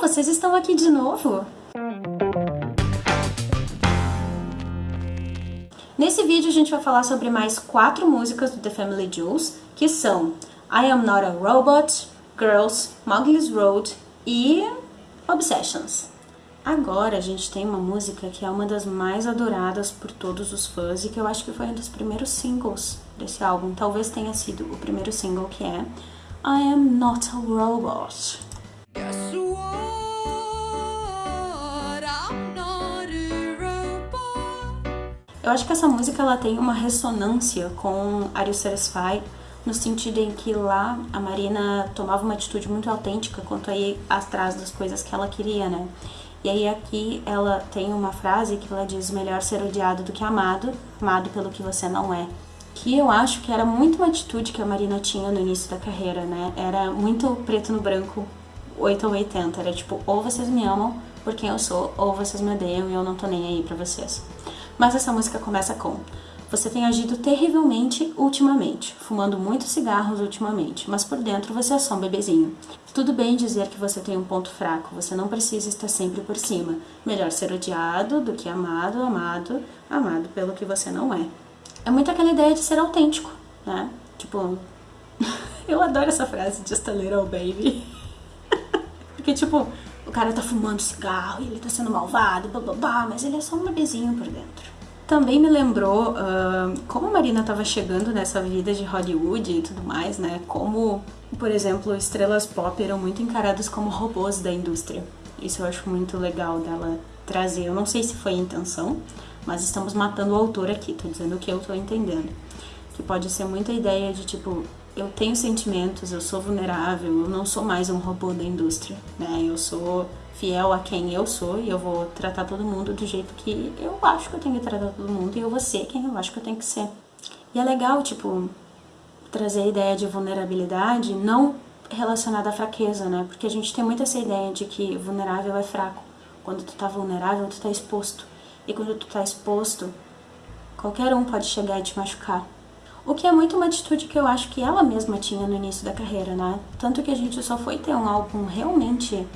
vocês estão aqui de novo? Nesse vídeo a gente vai falar sobre mais quatro músicas do The Family Jewels, que são I Am Not a Robot, Girls, Mowgli's Road e Obsessions. Agora a gente tem uma música que é uma das mais adoradas por todos os fãs e que eu acho que foi um dos primeiros singles desse álbum. Talvez tenha sido o primeiro single que é I Am Not a Robot. Eu acho que essa música ela tem uma ressonância com Are You Satisfied? No sentido em que lá a Marina tomava uma atitude muito autêntica quanto a ir atrás das coisas que ela queria, né? E aí aqui ela tem uma frase que ela diz melhor ser odiado do que amado, amado pelo que você não é. Que eu acho que era muito uma atitude que a Marina tinha no início da carreira, né? Era muito preto no branco, 8 ou 80. Era tipo, ou vocês me amam por quem eu sou, ou vocês me odeiam e eu não tô nem aí pra vocês. Mas essa música começa com você tem agido terrivelmente ultimamente, fumando muitos cigarros ultimamente, mas por dentro você é só um bebezinho. Tudo bem dizer que você tem um ponto fraco, você não precisa estar sempre por cima. Melhor ser odiado do que amado, amado, amado pelo que você não é. É muito aquela ideia de ser autêntico, né? Tipo, eu adoro essa frase, just a little baby. Porque, tipo, o cara tá fumando cigarro e ele tá sendo malvado, blá, mas ele é só um bebezinho por dentro. Também me lembrou uh, como a Marina estava chegando nessa vida de Hollywood e tudo mais, né? Como, por exemplo, estrelas pop eram muito encaradas como robôs da indústria. Isso eu acho muito legal dela trazer. Eu não sei se foi a intenção, mas estamos matando o autor aqui, tô dizendo o que eu tô entendendo. Que pode ser muita ideia de tipo, eu tenho sentimentos, eu sou vulnerável, eu não sou mais um robô da indústria, né? Eu sou fiel a quem eu sou e eu vou tratar todo mundo do jeito que eu acho que eu tenho que tratar todo mundo e eu vou ser quem eu acho que eu tenho que ser. E é legal, tipo, trazer a ideia de vulnerabilidade não relacionada à fraqueza, né? Porque a gente tem muito essa ideia de que vulnerável é fraco. Quando tu tá vulnerável, tu tá exposto. E quando tu tá exposto, qualquer um pode chegar e te machucar. O que é muito uma atitude que eu acho que ela mesma tinha no início da carreira, né? Tanto que a gente só foi ter um álbum realmente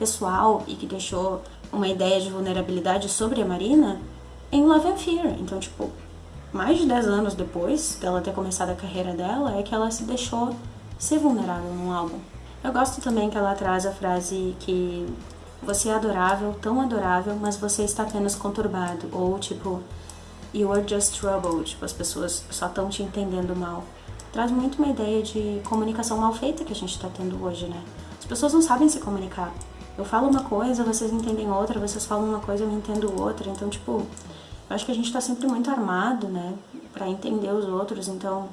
pessoal e que deixou uma ideia de vulnerabilidade sobre a Marina em Love and Fear. Então, tipo, mais de 10 anos depois dela ter começado a carreira dela, é que ela se deixou ser vulnerável num álbum. Eu gosto também que ela traz a frase que você é adorável, tão adorável, mas você está apenas conturbado. Ou tipo, you are just troubled, tipo, as pessoas só estão te entendendo mal. Traz muito uma ideia de comunicação mal feita que a gente está tendo hoje, né? As pessoas não sabem se comunicar. Eu falo uma coisa, vocês entendem outra, vocês falam uma coisa, eu entendo outra. Então, tipo, eu acho que a gente tá sempre muito armado, né, pra entender os outros. Então,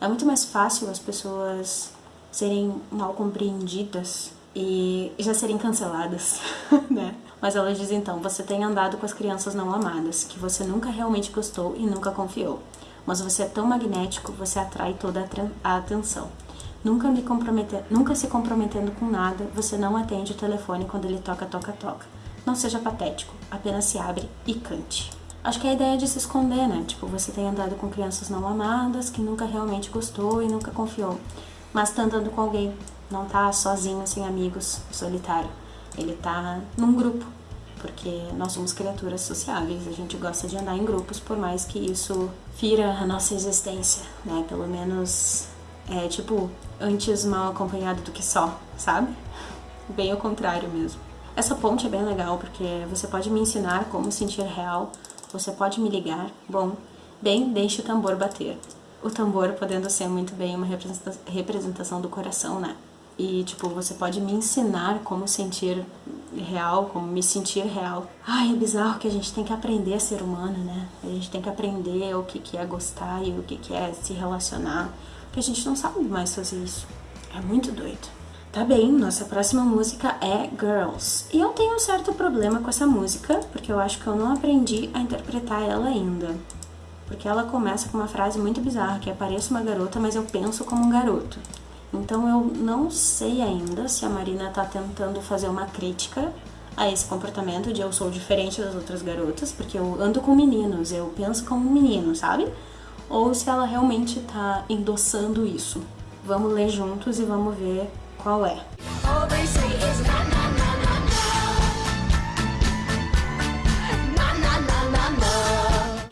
é muito mais fácil as pessoas serem mal compreendidas e já serem canceladas, né? Mas ela diz então: você tem andado com as crianças não amadas, que você nunca realmente gostou e nunca confiou. Mas você é tão magnético, você atrai toda a atenção. Nunca, me nunca se comprometendo com nada, você não atende o telefone quando ele toca, toca, toca. Não seja patético, apenas se abre e cante. Acho que é a ideia de se esconder, né? Tipo, você tem andado com crianças não amadas, que nunca realmente gostou e nunca confiou. Mas tá andando com alguém, não tá sozinho, sem amigos, solitário. Ele tá num grupo, porque nós somos criaturas sociáveis, a gente gosta de andar em grupos, por mais que isso fira a nossa existência, né? Pelo menos é tipo antes mal acompanhado do que só, sabe? Bem ao contrário mesmo. Essa ponte é bem legal porque você pode me ensinar como sentir real, você pode me ligar, bom, bem, deixe o tambor bater. O tambor podendo ser muito bem uma representação do coração, né? E, tipo, você pode me ensinar como sentir real, como me sentir real. Ai, é bizarro que a gente tem que aprender a ser humano, né? A gente tem que aprender o que, é gostar e o que, que é se relacionar. Porque a gente não sabe mais fazer isso. É muito doido. Tá bem, nossa próxima música é Girls. E eu tenho um certo problema com essa música, porque eu acho que eu não aprendi a interpretar ela ainda. Porque ela começa com uma frase muito bizarra, que é pareço uma garota, mas eu penso como um garoto. Então eu não sei ainda se a Marina está tentando fazer uma crítica a esse comportamento de eu sou diferente das outras garotas, porque eu ando com meninos, eu penso como um menino, sabe? Ou se ela realmente está endossando isso. Vamos ler juntos e vamos ver qual é.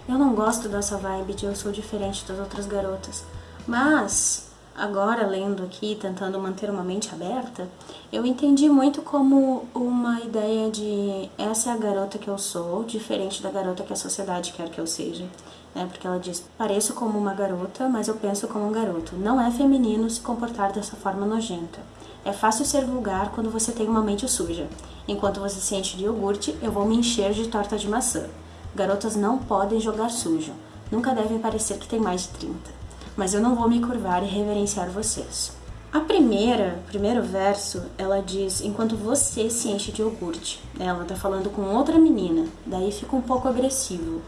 Eu não gosto dessa vibe de eu sou diferente das outras garotas, mas agora lendo aqui, tentando manter uma mente aberta, eu entendi muito como uma ideia de essa é a garota que eu sou, diferente da garota que a sociedade quer que eu seja. Né? Porque ela diz: pareço como uma garota, mas eu penso como um garoto. Não é feminino se comportar dessa forma nojenta. É fácil ser vulgar quando você tem uma mente suja. Enquanto você se enche de iogurte, eu vou me encher de torta de maçã. Garotas não podem jogar sujo. Nunca devem parecer que tem mais de 30. Mas eu não vou me curvar e reverenciar vocês. A primeira, primeiro verso, ela diz enquanto você se enche de iogurte. Ela tá falando com outra menina, daí fica um pouco agressivo.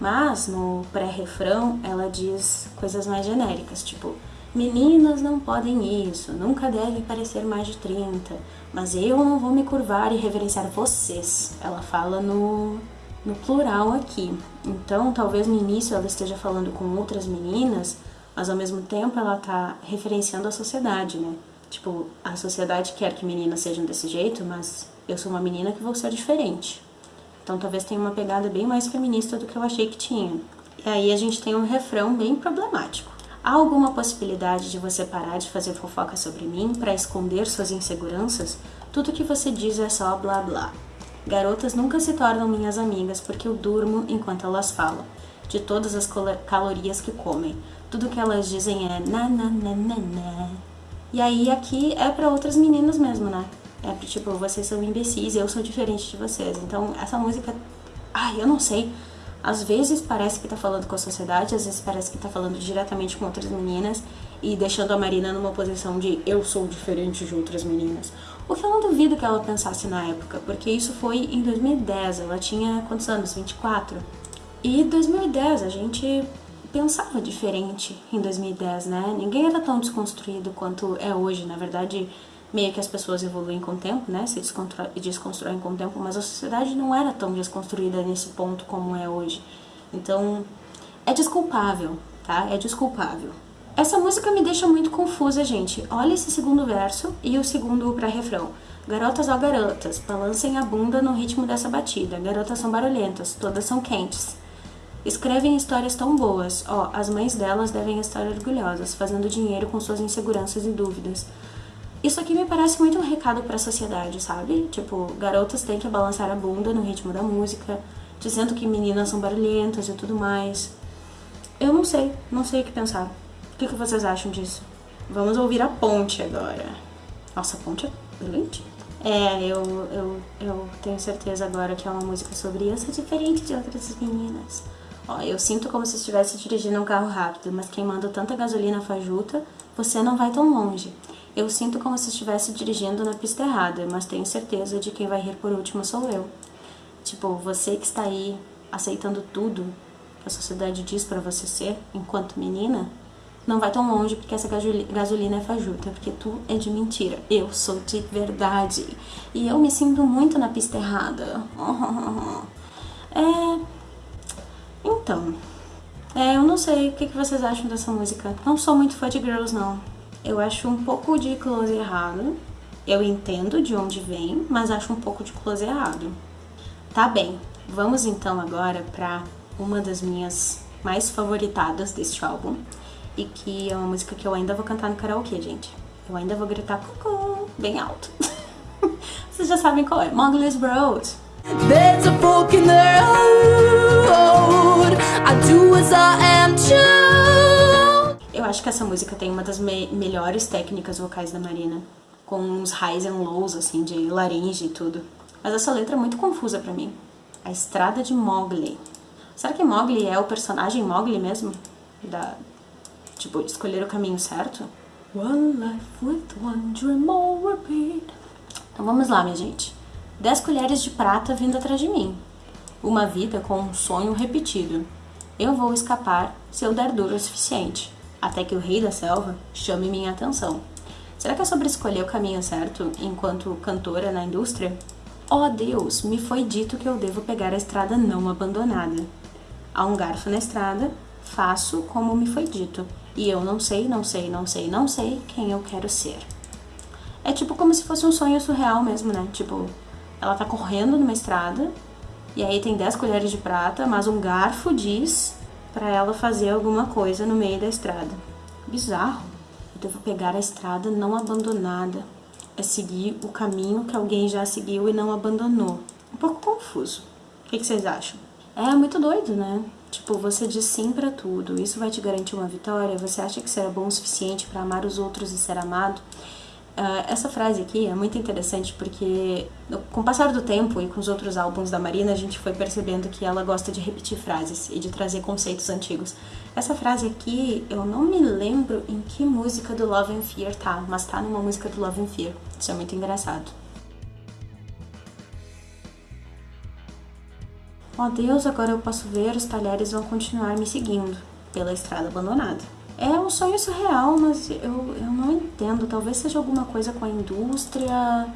Mas no pré-refrão ela diz coisas mais genéricas, tipo Meninas não podem isso, nunca devem parecer mais de 30, mas eu não vou me curvar e reverenciar vocês. Ela fala no, no plural aqui. Então, talvez no início ela esteja falando com outras meninas, mas ao mesmo tempo ela tá referenciando a sociedade, né? Tipo, a sociedade quer que meninas sejam desse jeito, mas eu sou uma menina que vou ser diferente. Então talvez tenha uma pegada bem mais feminista do que eu achei que tinha. E aí a gente tem um refrão bem problemático. Há alguma possibilidade de você parar de fazer fofoca sobre mim para esconder suas inseguranças? Tudo que você diz é só blá blá. Garotas nunca se tornam minhas amigas porque eu durmo enquanto elas falam, de todas as calorias que comem. Tudo que elas dizem é na na na na na. E aí aqui é para outras meninas mesmo, né? É tipo, vocês são imbecis, eu sou diferente de vocês. Então essa música, ai, eu não sei às vezes parece que tá falando com a sociedade, às vezes parece que tá falando diretamente com outras meninas e deixando a Marina numa posição de eu sou diferente de outras meninas. O que eu não duvido que ela pensasse na época, porque isso foi em 2010, ela tinha quantos anos? 24? E 2010 a gente pensava diferente em 2010, né? Ninguém era tão desconstruído quanto é hoje, na verdade meio que as pessoas evoluem com o tempo, né? Se desconstroem com o tempo, mas a sociedade não era tão desconstruída nesse ponto como é hoje. Então, é desculpável, tá? É desculpável. Essa música me deixa muito confusa, gente. Olha esse segundo verso e o segundo pré-refrão. Garotas ó garotas, balancem a bunda no ritmo dessa batida. Garotas são barulhentas, todas são quentes. Escrevem histórias tão boas. Ó, as mães delas devem estar orgulhosas, fazendo dinheiro com suas inseguranças e dúvidas. Isso aqui me parece muito um recado para a sociedade, sabe? Tipo, garotas têm que balançar a bunda no ritmo da música, dizendo que meninas são barulhentas e tudo mais. Eu não sei, não sei o que pensar. O que, que vocês acham disso? Vamos ouvir a ponte agora. Nossa, a ponte é brilhante. É, eu, eu, eu tenho certeza agora que é uma música sobre eu ser diferente de outras meninas. Ó, eu sinto como se estivesse dirigindo um carro rápido, mas queimando tanta gasolina fajuta, você não vai tão longe. Eu sinto como se estivesse dirigindo na pista errada, mas tenho certeza de quem vai rir por último sou eu. Tipo, você que está aí aceitando tudo que a sociedade diz para você ser enquanto menina, não vai tão longe porque essa gasolina é fajuta, porque tu é de mentira. Eu sou de verdade. E eu me sinto muito na pista errada. É. Então. É, eu não sei o que vocês acham dessa música. Não sou muito fã de Girls, não. Eu acho um pouco de close errado. Eu entendo de onde vem, mas acho um pouco de close errado. Tá bem, vamos então agora para uma das minhas mais favoritadas deste álbum e que é uma música que eu ainda vou cantar no karaokê, gente. Eu ainda vou gritar cucu bem alto. Vocês já sabem qual é. Mowgli's Road. Acho que essa música tem uma das me melhores técnicas vocais da Marina, com uns highs and lows, assim, de laringe e tudo. Mas essa letra é muito confusa pra mim. A Estrada de Mowgli. Será que Mowgli é o personagem Mowgli mesmo? Da, tipo, escolher o caminho certo? One life with one dream all repeat. Então vamos lá, minha gente. Dez colheres de prata vindo atrás de mim. Uma vida com um sonho repetido. Eu vou escapar se eu der duro o suficiente até que o rei da selva chame minha atenção. Será que é sobre escolher o caminho certo enquanto cantora na indústria? Oh Deus, me foi dito que eu devo pegar a estrada não abandonada. Há um garfo na estrada, faço como me foi dito, e eu não sei, não sei, não sei, não sei quem eu quero ser. É tipo como se fosse um sonho surreal mesmo, né? Tipo, ela tá correndo numa estrada, e aí tem 10 colheres de prata, mas um garfo diz para ela fazer alguma coisa no meio da estrada. Bizarro. Eu devo pegar a estrada não abandonada. É seguir o caminho que alguém já seguiu e não abandonou. Um pouco confuso. O que, que vocês acham? É muito doido, né? Tipo, você diz sim para tudo. Isso vai te garantir uma vitória? Você acha que será bom o suficiente para amar os outros e ser amado? Uh, essa frase aqui é muito interessante porque, com o passar do tempo e com os outros álbuns da Marina, a gente foi percebendo que ela gosta de repetir frases e de trazer conceitos antigos. Essa frase aqui, eu não me lembro em que música do Love and Fear tá, mas tá numa música do Love and Fear. Isso é muito engraçado. Oh Deus, agora eu posso ver, os talheres vão continuar me seguindo pela estrada abandonada. É um sonho surreal, mas eu, eu não entendo. Talvez seja alguma coisa com a indústria,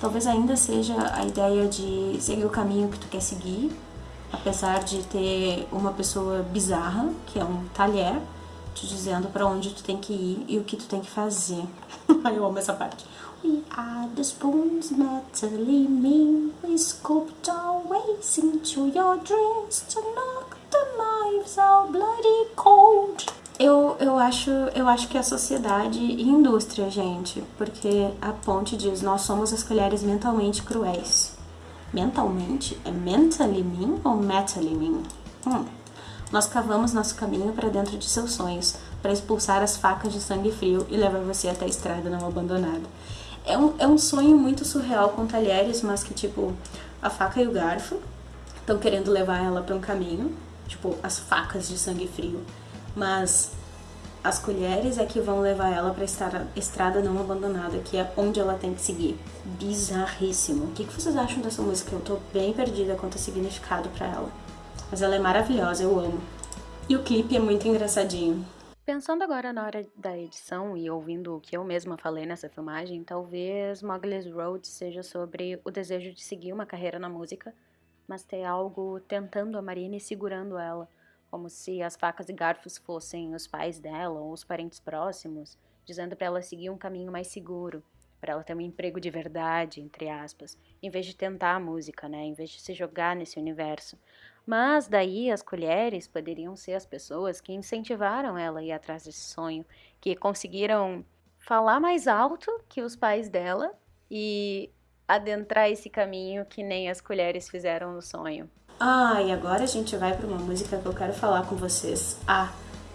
talvez ainda seja a ideia de seguir o caminho que tu quer seguir, apesar de ter uma pessoa bizarra, que é um talher, te dizendo para onde tu tem que ir e o que tu tem que fazer. eu amo essa parte. We are the spoons mentally mean, we scooped our ways into your dreams to knock the knives out bloody cold. Eu, eu, acho, eu acho que é a sociedade e indústria, gente, porque a ponte diz: nós somos as colheres mentalmente cruéis. Mentalmente? É mentally mean ou mentally mean? Hum. Nós cavamos nosso caminho para dentro de seus sonhos, para expulsar as facas de sangue frio e levar você até a estrada não abandonada. É um, é um sonho muito surreal com talheres, mas que, tipo, a faca e o garfo estão querendo levar ela para um caminho, tipo, as facas de sangue frio mas as colheres é que vão levar ela para a estrada não abandonada, que é onde ela tem que seguir. Bizarríssimo. O que vocês acham dessa música? Eu tô bem perdida quanto a significado para ela. Mas ela é maravilhosa, eu amo. E o clipe é muito engraçadinho. Pensando agora na hora da edição e ouvindo o que eu mesma falei nessa filmagem, talvez Mowgli's Road seja sobre o desejo de seguir uma carreira na música, mas ter algo tentando a Marina e segurando ela como se as facas e garfos fossem os pais dela ou os parentes próximos, dizendo para ela seguir um caminho mais seguro, para ela ter um emprego de verdade, entre aspas, em vez de tentar a música, né, em vez de se jogar nesse universo. Mas daí as colheres poderiam ser as pessoas que incentivaram ela a ir atrás desse sonho, que conseguiram falar mais alto que os pais dela e adentrar esse caminho que nem as colheres fizeram no sonho. Ah, e agora a gente vai para uma música que eu quero falar com vocês há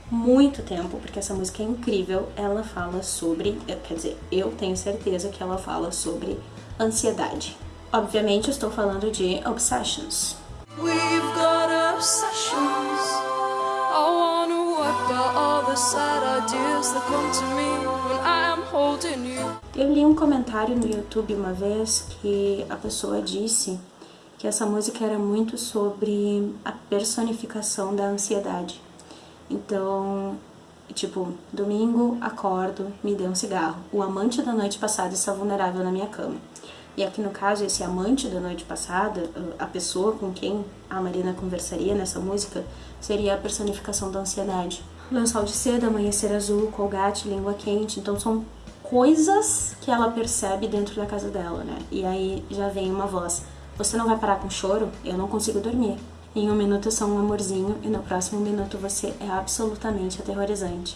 muito tempo, porque essa música é incrível. Ela fala sobre, eh, quer dizer, eu tenho certeza que ela fala sobre ansiedade. Obviamente, estou falando de Obsessions. We've got obsessions. I wanna wipe out all the sad ideas that come to me when I am holding you. Eu li um comentário no YouTube uma vez que a pessoa disse que essa música era muito sobre a personificação da ansiedade. Então, tipo, domingo, acordo, me dê um cigarro. O amante da noite passada está vulnerável na minha cama. E aqui no caso, esse amante da noite passada, a pessoa com quem a Marina conversaria nessa música, seria a personificação da ansiedade. Lençol de seda, amanhecer azul, colgate, língua quente. Então são coisas que ela percebe dentro da casa dela, né? E aí já vem uma voz. Você não vai parar com choro? Eu não consigo dormir. Em um minuto eu sou um amorzinho e no próximo minuto você é absolutamente aterrorizante.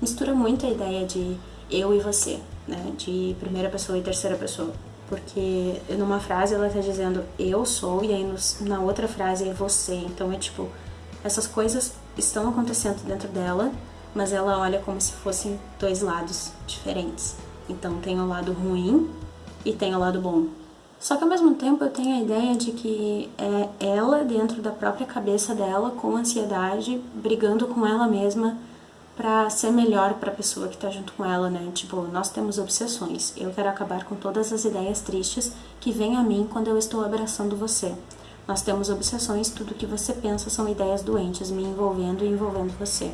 Mistura muito a ideia de eu e você, né? De primeira pessoa e terceira pessoa. Porque numa frase ela tá dizendo eu sou e aí no, na outra frase é você. Então é tipo, essas coisas estão acontecendo dentro dela, mas ela olha como se fossem dois lados diferentes. Então tem o lado ruim e tem o lado bom. Só que ao mesmo tempo eu tenho a ideia de que é ela, dentro da própria cabeça dela, com ansiedade, brigando com ela mesma para ser melhor para a pessoa que tá junto com ela, né? Tipo, nós temos obsessões. Eu quero acabar com todas as ideias tristes que vêm a mim quando eu estou abraçando você. Nós temos obsessões, tudo que você pensa são ideias doentes me envolvendo e envolvendo você.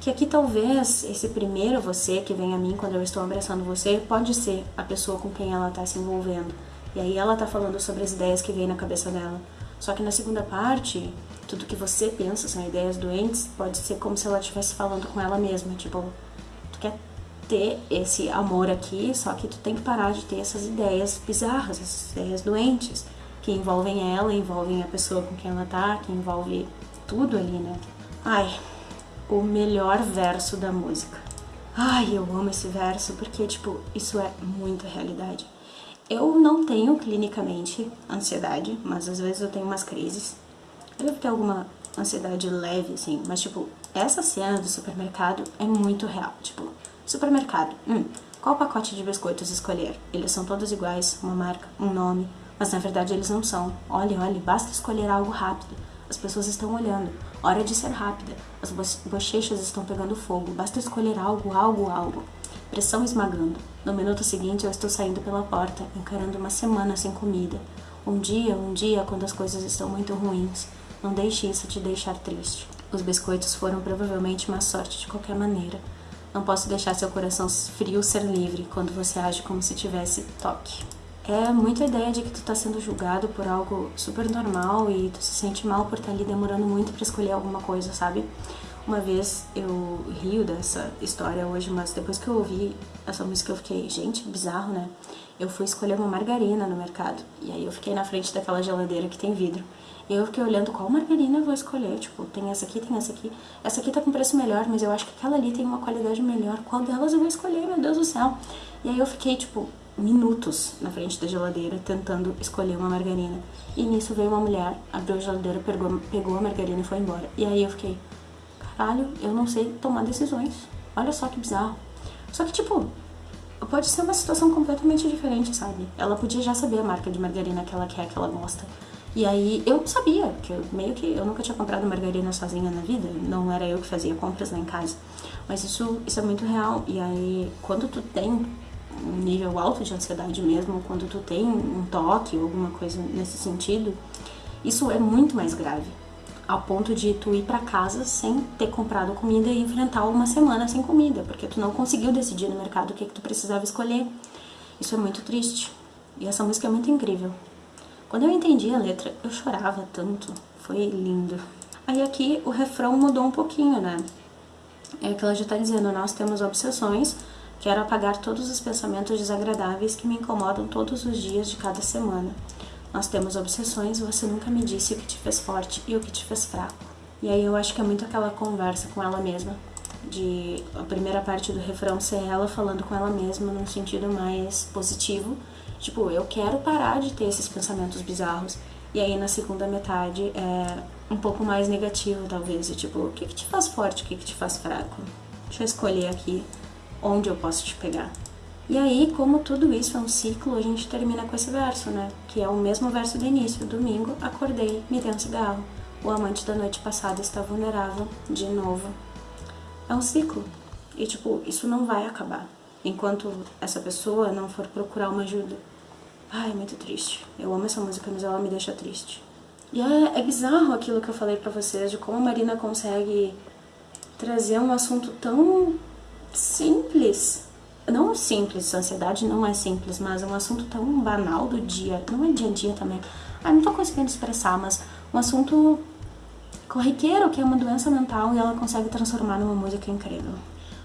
Que aqui talvez esse primeiro você que vem a mim quando eu estou abraçando você pode ser a pessoa com quem ela está se envolvendo e aí ela tá falando sobre as ideias que vem na cabeça dela. Só que na segunda parte, tudo que você pensa são ideias doentes, pode ser como se ela estivesse falando com ela mesma, tipo, tu quer ter esse amor aqui, só que tu tem que parar de ter essas ideias bizarras, essas ideias doentes, que envolvem ela, envolvem a pessoa com quem ela tá, que envolve tudo ali, né? Ai, o melhor verso da música. Ai, eu amo esse verso porque, tipo, isso é muita realidade. Eu não tenho clinicamente ansiedade, mas às vezes eu tenho umas crises. Eu devo ter alguma ansiedade leve, assim, mas, tipo, essa cena do supermercado é muito real. Tipo, supermercado, hum, qual pacote de biscoitos escolher? Eles são todos iguais, uma marca, um nome, mas na verdade eles não são. Olhe, olhe, basta escolher algo rápido. As pessoas estão olhando. Hora de ser rápida. As bochechas estão pegando fogo. Basta escolher algo, algo, algo. Pressão esmagando. No minuto seguinte eu estou saindo pela porta, encarando uma semana sem comida. Um dia, um dia, quando as coisas estão muito ruins. Não deixe isso te deixar triste. Os biscoitos foram provavelmente uma sorte de qualquer maneira. Não posso deixar seu coração frio ser livre quando você age como se tivesse toque é muito a ideia de que tu tá sendo julgado por algo super normal e tu se sente mal por estar tá ali demorando muito para escolher alguma coisa, sabe? Uma vez eu rio dessa história hoje, mas depois que eu ouvi essa música eu fiquei, gente, bizarro, né? Eu fui escolher uma margarina no mercado e aí eu fiquei na frente daquela geladeira que tem vidro. E eu fiquei olhando qual margarina eu vou escolher, tipo, tem essa aqui, tem essa aqui. Essa aqui tá com preço melhor, mas eu acho que aquela ali tem uma qualidade melhor. Qual delas eu vou escolher, meu Deus do céu? E aí eu fiquei, tipo, minutos na frente da geladeira tentando escolher uma margarina. E nisso veio uma mulher, abriu a geladeira, pegou, pegou a margarina e foi embora. E aí eu fiquei, caralho, eu não sei tomar decisões. Olha só que bizarro. Só que, tipo, pode ser uma situação completamente diferente, sabe? Ela podia já saber a marca de margarina que ela quer, que ela gosta. E aí eu sabia, que eu, meio que eu nunca tinha comprado margarina sozinha na vida, não era eu que fazia compras lá em casa. Mas isso, isso é muito real. E aí, quando tu tem um nível alto de ansiedade mesmo, quando tu tem um toque ou alguma coisa nesse sentido, isso é muito mais grave. Ao ponto de tu ir para casa sem ter comprado comida e enfrentar uma semana sem comida, porque tu não conseguiu decidir no mercado o que, que tu precisava escolher. Isso é muito triste. E essa música é muito incrível. Quando eu entendi a letra, eu chorava tanto. Foi lindo. Aí aqui o refrão mudou um pouquinho, né? É que ela já tá dizendo, nós temos obsessões, Quero apagar todos os pensamentos desagradáveis que me incomodam todos os dias de cada semana. Nós temos obsessões, você nunca me disse o que te fez forte e o que te fez fraco. E aí eu acho que é muito aquela conversa com ela mesma, de a primeira parte do refrão ser ela falando com ela mesma num sentido mais positivo, tipo, eu quero parar de ter esses pensamentos bizarros. E aí na segunda metade é um pouco mais negativo, talvez, tipo, o que, que te faz forte, o que, que te faz fraco? Deixa eu escolher aqui onde eu posso te pegar. E aí, como tudo isso é um ciclo, a gente termina com esse verso, né? Que é o mesmo verso do início. Domingo, acordei, me dei um cigarro. O amante da noite passada está vulnerável, de novo. É um ciclo. E, tipo, isso não vai acabar. Enquanto essa pessoa não for procurar uma ajuda. Ai, é muito triste. Eu amo essa música, mas ela me deixa triste. E é, é bizarro aquilo que eu falei pra vocês, de como a Marina consegue trazer um assunto tão simples. Não simples, ansiedade não é simples, mas é um assunto tão banal do dia, não é dia a dia também. Ah, não tô conseguindo expressar, mas um assunto corriqueiro, que é uma doença mental, e ela consegue transformar numa música incrível.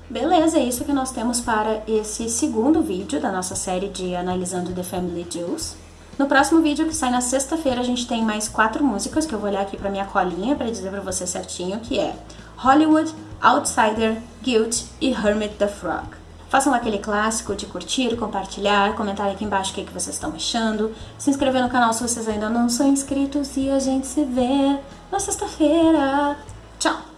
Beleza, é isso que nós temos para esse segundo vídeo da nossa série de Analisando The Family Jewels. No próximo vídeo, que sai na sexta-feira, a gente tem mais quatro músicas, que eu vou olhar aqui pra minha colinha para dizer pra você certinho, que é Hollywood, Outsider, Guilt e Hermit the Frog. Façam aquele clássico de curtir, compartilhar, comentar aqui embaixo o que, que vocês estão achando, se inscrever no canal se vocês ainda não são inscritos e a gente se vê na sexta-feira. Tchau!